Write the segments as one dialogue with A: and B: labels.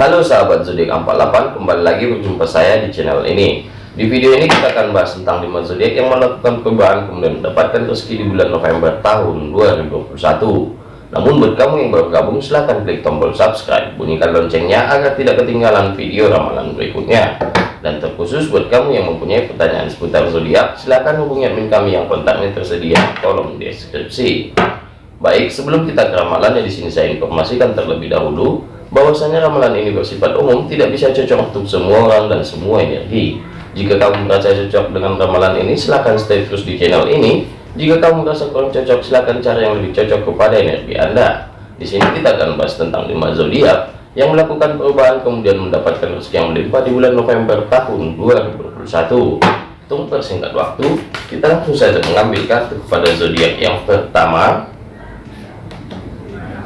A: Halo sahabat zodiak 48 kembali lagi berjumpa saya di channel ini. Di video ini kita akan bahas tentang 5 zodiak yang melakukan perubahan kemudian mendapatkan rezeki di bulan November tahun 2021 namun buat kamu yang baru gabung silahkan klik tombol subscribe. Bunyikan loncengnya agar tidak ketinggalan video ramalan berikutnya. Dan terkhusus buat kamu yang mempunyai pertanyaan seputar zodiak silahkan hubungi admin kami yang kontaknya tersedia di kolom deskripsi. Baik sebelum kita ke ramalannya di sini saya informasikan terlebih dahulu bahwasanya ramalan ini bersifat umum tidak bisa cocok untuk semua orang dan semua energi. Jika kamu merasa cocok dengan ramalan ini silahkan stay terus di channel ini. Jika kamu merasa kurang cocok silahkan cari yang lebih cocok kepada energi anda. Di sini kita akan bahas tentang 5 zodiak yang melakukan perubahan kemudian mendapatkan rezeki yang melimpah di bulan November tahun 2021 untuk persingkat waktu kita langsung saja mengambil kartu kepada zodiak yang pertama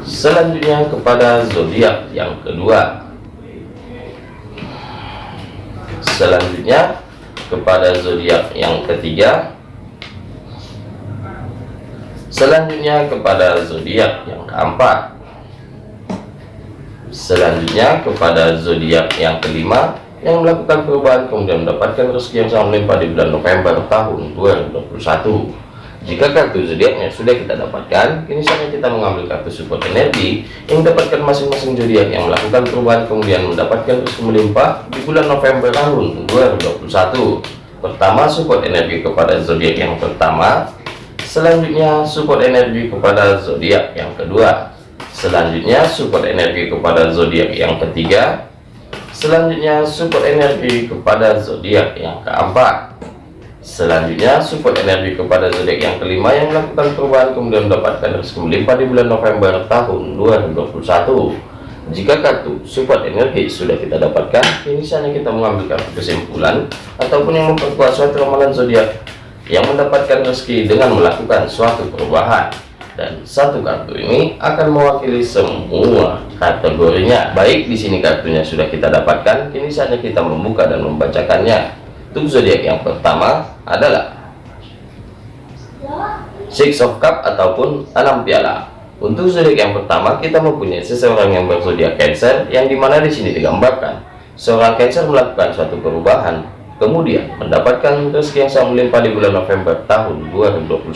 A: selanjutnya kepada zodiak yang kedua. Selanjutnya kepada zodiak yang ketiga. Selanjutnya kepada zodiak yang keempat. Selanjutnya kepada zodiak yang kelima yang melakukan perubahan kemudian mendapatkan rezeki yang sangat melimpah di bulan November tahun 2021 jika kartu zodiaknya sudah kita dapatkan, kini saatnya kita mengambil kartu support energi yang dapatkan masing-masing zodiak yang melakukan perubahan kemudian mendapatkan rezeki melimpah di bulan November tahun 2021. Pertama, support energi kepada zodiak yang pertama. Selanjutnya, support energi kepada zodiak yang kedua. Selanjutnya, support energi kepada zodiak yang ketiga. Selanjutnya, support energi kepada zodiak yang keempat. Selanjutnya, support energi kepada zodiak yang kelima yang melakukan perubahan kemudian mendapatkan rezeki melimpah di bulan November tahun 2021. Jika kartu support energi sudah kita dapatkan, ini saatnya kita mengambil kartu kesimpulan ataupun yang memperkuat suatu ramalan zodiak yang mendapatkan rezeki dengan melakukan suatu perubahan. Dan satu kartu ini akan mewakili semua kategorinya. Baik, di sini kartunya sudah kita dapatkan, kini saatnya kita membuka dan membacakannya. Untuk zodiak yang pertama adalah Six of Cup ataupun enam piala. Untuk zodiak yang pertama kita mempunyai seseorang yang berzodiak Cancer yang di mana di sini digambarkan. Seorang Cancer melakukan suatu perubahan kemudian mendapatkan rezeki yang sangat melimpah di bulan November tahun 2021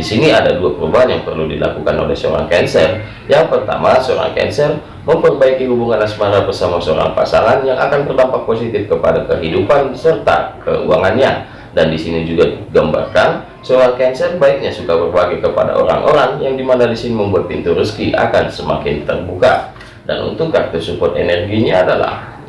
A: di sini ada dua perubahan yang perlu dilakukan oleh seorang Cancer. Yang pertama, seorang Cancer memperbaiki hubungan asmara bersama seorang pasangan yang akan berdampak positif kepada kehidupan serta keuangannya. Dan di sini juga digambarkan seorang Cancer baiknya suka berbagi kepada orang-orang yang di mana di sini membuat pintu rezeki akan semakin terbuka. Dan untuk kartu support energinya adalah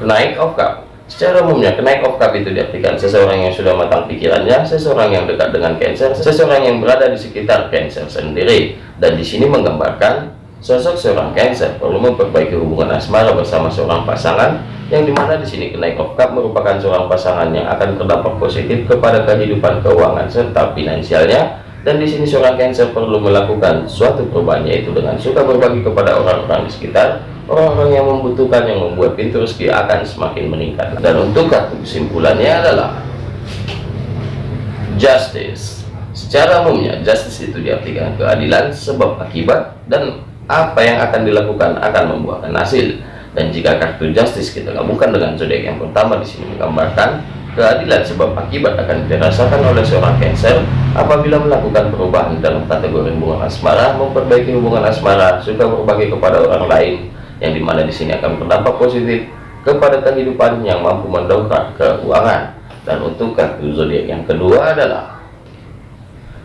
A: Knight of Cup Secara umumnya, kenaik of cup itu diartikan seseorang yang sudah matang pikirannya, seseorang yang dekat dengan Cancer, seseorang yang berada di sekitar Cancer sendiri. Dan di sini menggambarkan sosok seorang Cancer perlu memperbaiki hubungan asmara bersama seorang pasangan, yang di mana di sini kenaik of cup merupakan seorang pasangan yang akan terdampak positif kepada kehidupan keuangan serta finansialnya. Dan di sini seorang Cancer perlu melakukan suatu perubahan yaitu dengan suka berbagi kepada orang-orang di sekitar orang-orang yang membutuhkan yang membuat pintu rezeki akan semakin meningkat. Dan untuk kartu kesimpulannya adalah justice. Secara umumnya justice itu diartikan keadilan sebab akibat dan apa yang akan dilakukan akan membuahkan hasil. Dan jika kartu justice kita gabungkan dengan zodiak yang pertama di sini menggambarkan keadilan sebab akibat akan dirasakan oleh seorang Cancer apabila melakukan perubahan dalam kategori hubungan asmara memperbaiki hubungan asmara suka berbagi kepada orang lain yang di mana di sini akan berdampak positif kepada kehidupan yang mampu mendongkrak keuangan. Dan untuk kartu zodiak yang kedua adalah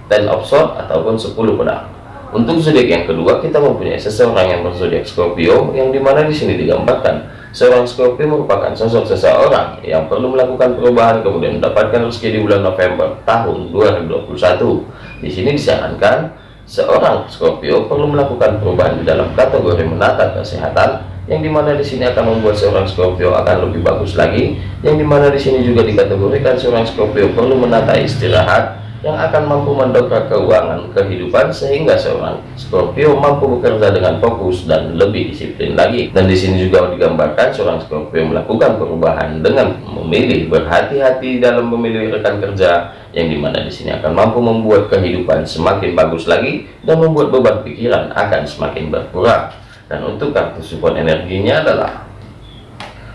A: ten of sword ataupun 10 pedang. Untuk zodiak yang kedua kita mempunyai seseorang yang berzodiak Scorpio yang di mana di sini digambarkan seorang Scorpio merupakan sosok seseorang yang perlu melakukan perubahan kemudian mendapatkan rezeki di bulan November tahun 2021 di sini disarankan seorang Scorpio perlu melakukan perubahan di dalam kategori menata kesehatan yang di mana di sini akan membuat seorang Scorpio akan lebih bagus lagi yang di mana di sini juga dikategorikan seorang Scorpio perlu menata istirahat yang akan mampu mendongkrak keuangan kehidupan sehingga seorang Scorpio mampu bekerja dengan fokus dan lebih disiplin lagi. Dan di sini juga digambarkan seorang Scorpio melakukan perubahan dengan memilih berhati-hati dalam memilih rekan kerja yang di mana di sini akan mampu membuat kehidupan semakin bagus lagi dan membuat beban pikiran akan semakin berkurang. Dan untuk kartu support energinya adalah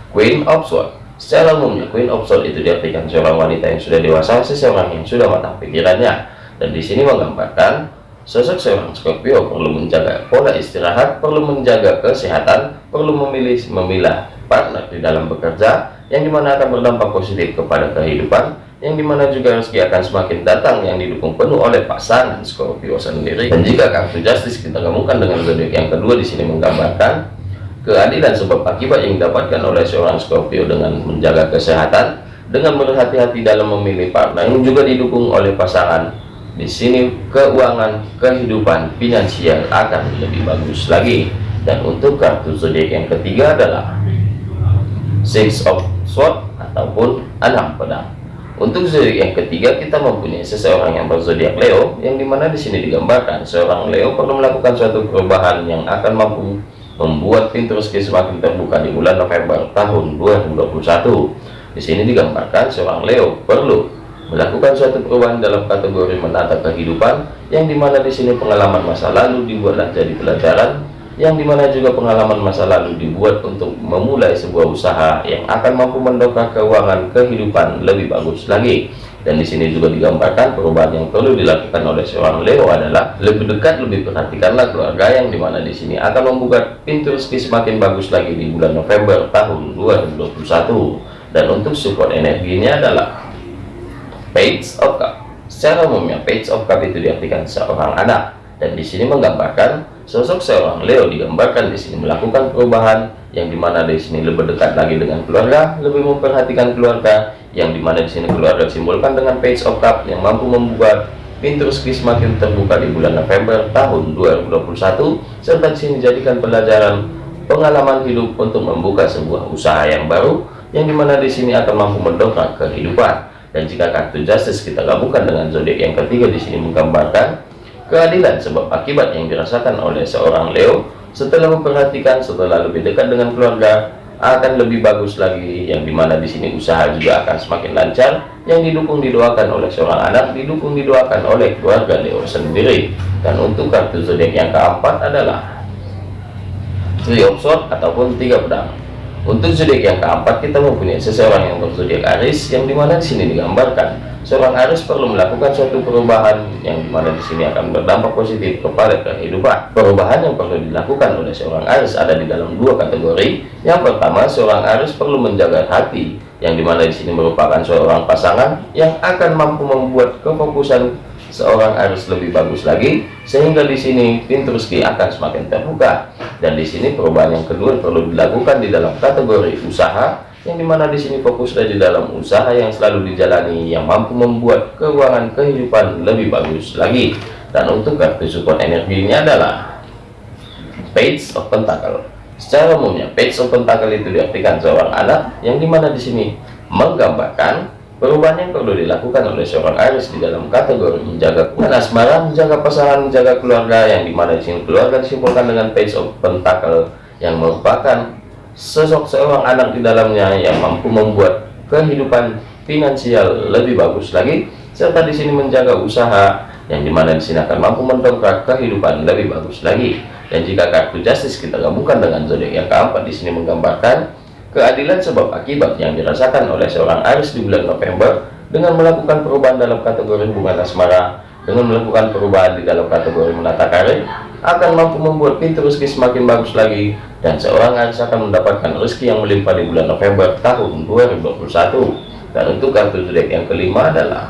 A: Queen of Swords secara umumnya of Swords itu diartikan seorang wanita yang sudah dewasa seseorang yang sudah matang pikirannya. Dan di sini menggambarkan sosok seorang Scorpio perlu menjaga pola istirahat perlu menjaga kesehatan perlu memilih memilah partner di dalam bekerja yang di mana akan berdampak positif kepada kehidupan yang di mana juga rezeki akan semakin datang yang didukung penuh oleh pasangan Scorpio sendiri. Dan jika kartu justice kita gabungkan dengan zodiak yang kedua di sini menggambarkan keadilan sebab akibat yang didapatkan oleh seorang Scorpio dengan menjaga kesehatan dengan berhati-hati dalam memilih partner yang juga didukung oleh pasangan. Di sini keuangan kehidupan finansial akan lebih bagus lagi. Dan untuk kartu zodiak yang ketiga adalah six of sword ataupun enam pedang. Untuk zodiak yang ketiga kita mempunyai seseorang yang berzodiak Leo yang di mana di sini digambarkan seorang Leo perlu melakukan suatu perubahan yang akan mampu membuat pintu rezeki semakin terbuka di bulan November tahun 2021. Di sini digambarkan seorang Leo perlu melakukan suatu perubahan dalam kategori menata kehidupan yang di mana di sini pengalaman masa lalu dibuatlah jadi pelajaran yang di mana juga pengalaman masa lalu dibuat untuk memulai sebuah usaha yang akan mampu mendongkrak keuangan kehidupan lebih bagus lagi. Dan di sini juga digambarkan perubahan yang perlu dilakukan oleh seorang Leo adalah lebih dekat lebih perhatikanlah keluarga yang di mana di sini akan membuka pintu rezeki semakin bagus lagi di bulan November tahun 2021 dan untuk support energinya adalah Page of Cup. Secara umumnya Page of Cup itu diartikan seorang anak. Dan di sini menggambarkan Sosok seorang Leo digambarkan di sini melakukan perubahan yang di mana di sini lebih dekat lagi dengan keluarga, lebih memperhatikan keluarga, yang di mana di sini keluarga disimbolkan dengan Page of Cup yang mampu membuat pintu rezeki semakin terbuka di bulan November tahun 2021, serta di sini dijadikan pelajaran pengalaman hidup untuk membuka sebuah usaha yang baru, yang di mana di sini akan mampu mendongkrak kehidupan. Dan jika kartu Justice kita gabungkan dengan zodiak yang ketiga di sini menggambarkan keadilan sebab akibat yang dirasakan oleh seorang Leo setelah memperhatikan setelah lebih dekat dengan keluarga akan lebih bagus lagi yang di mana di sini usaha juga akan semakin lancar yang didukung didoakan oleh seorang anak didukung didoakan oleh keluarga Leo sendiri. Dan untuk kartu zodiak yang keempat adalah Three of Swords ataupun tiga pedang untuk zodiak yang keempat kita mempunyai seseorang yang berzodiak Aries yang di mana di sini digambarkan seorang Aries perlu melakukan suatu perubahan yang di mana di sini akan berdampak positif kepada kehidupan. Perubahan yang perlu dilakukan oleh seorang Aries ada di dalam dua kategori. Yang pertama, seorang Aries perlu menjaga hati, yang di mana di sini merupakan seorang pasangan yang akan mampu membuat kefokusan seorang Aries lebih bagus lagi, sehingga di sini pintu rezeki akan semakin terbuka. Dan di sini perubahan yang kedua perlu dilakukan di dalam kategori usaha yang di mana di sini fokus di dalam usaha yang selalu dijalani yang mampu membuat keuangan kehidupan lebih bagus lagi dan untuk kartu support energi ini adalah page of pentacle secara umumnya page of pentacle itu diartikan seorang anak yang di mana di sini menggambarkan perubahan yang perlu dilakukan oleh seorang Aries di dalam kategori menjaga hubungan asmara, menjaga pasangan, menjaga keluarga yang di mana di sini keluarga disimpulkan dengan page of pentacle yang merupakan sosok seorang anak di dalamnya yang mampu membuat kehidupan finansial lebih bagus lagi serta di sini menjaga usaha yang di mana di sini akan mampu mendongkrak kehidupan lebih bagus lagi. Dan jika kartu justice kita gabungkan dengan zodiak yang keempat di sini menggambarkan keadilan sebab akibat yang dirasakan oleh seorang Aries di bulan November dengan melakukan perubahan dalam kategori hubungan asmara dengan melakukan perubahan di dalam kategori menata karir akan mampu membuat pintu rezeki semakin bagus lagi dan seorang harus akan mendapatkan rezeki yang melimpah di bulan November tahun 2021 dan untuk kartu zodiak yang kelima adalah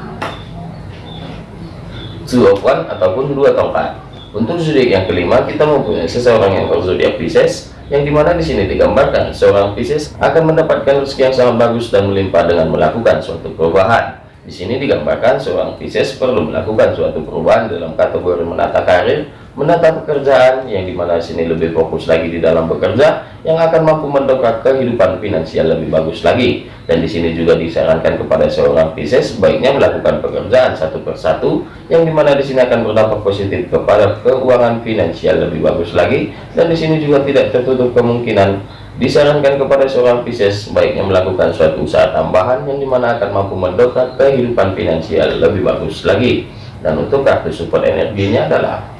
A: two of one ataupun dua tongkat. Untuk zodiak yang kelima kita mempunyai seseorang yang berzodiak Pisces yang di mana di sini digambarkan seorang Pisces akan mendapatkan rezeki yang sangat bagus dan melimpah dengan melakukan suatu perubahan. Di sini digambarkan seorang Pisces perlu melakukan suatu perubahan dalam kategori menata karir, menata pekerjaan yang di mana sini lebih fokus lagi di dalam bekerja yang akan mampu mendongkrak kehidupan finansial lebih bagus lagi. Dan di sini juga disarankan kepada seorang Pisces sebaiknya melakukan pekerjaan satu persatu yang di mana di sini akan berdampak positif kepada keuangan finansial lebih bagus lagi. Dan di sini juga tidak tertutup kemungkinan Disarankan kepada seorang Pisces sebaiknya melakukan suatu usaha tambahan yang di mana akan mampu mendongkrak kehidupan finansial lebih bagus lagi. Dan untuk kartu support energinya adalah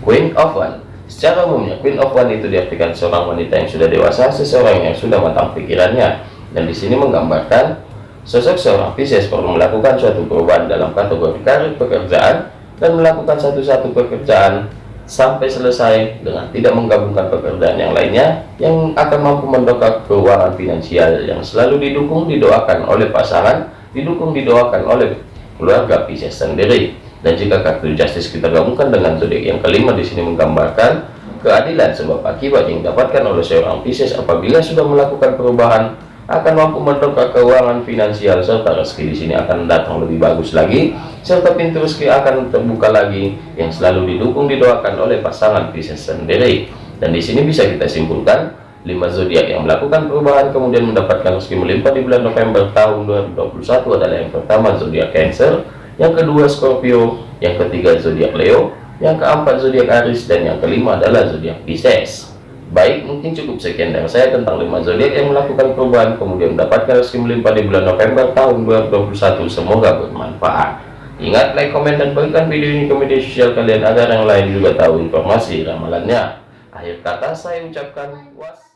A: Queen of One. Secara umumnya, Queen of One itu diartikan seorang wanita yang sudah dewasa, seseorang yang sudah matang pikirannya. Dan di sini menggambarkan sosok seorang Pisces perlu melakukan suatu perubahan dalam kategori karir pekerjaan dan melakukan satu-satu pekerjaan sampai selesai dengan tidak menggabungkan pekerjaan yang lainnya yang akan mampu mendongkrak keuangan finansial yang selalu didukung didoakan oleh pasangan, didukung didoakan oleh keluarga Pisces sendiri. Dan jika kartu justice kita gabungkan dengan zodiak yang kelima di sini menggambarkan keadilan. Sebab akibat yang didapatkan oleh seorang Pisces apabila sudah melakukan perubahan akan mampu mendongkrak keuangan finansial serta rezeki. Di sini akan datang lebih bagus lagi serta pintu rezeki akan terbuka lagi yang selalu didukung didoakan oleh pasangan Pisces sendiri. Dan di sini bisa kita simpulkan lima zodiak yang melakukan perubahan kemudian mendapatkan rezeki melimpah di bulan November tahun 2021 adalah yang pertama zodiak Cancer yang kedua Scorpio yang ketiga zodiak Leo yang keempat zodiak Aries dan yang kelima adalah zodiak Pisces Baik, mungkin cukup sekian dari saya tentang 5 zodiak yang melakukan perubahan kemudian mendapatkan rezeki melimpah di bulan November tahun 2021. Semoga bermanfaat. Ingat, like, komen, dan bagikan video ini ke media sosial kalian agar yang lain juga tahu informasi ramalannya. Akhir kata saya ucapkan was.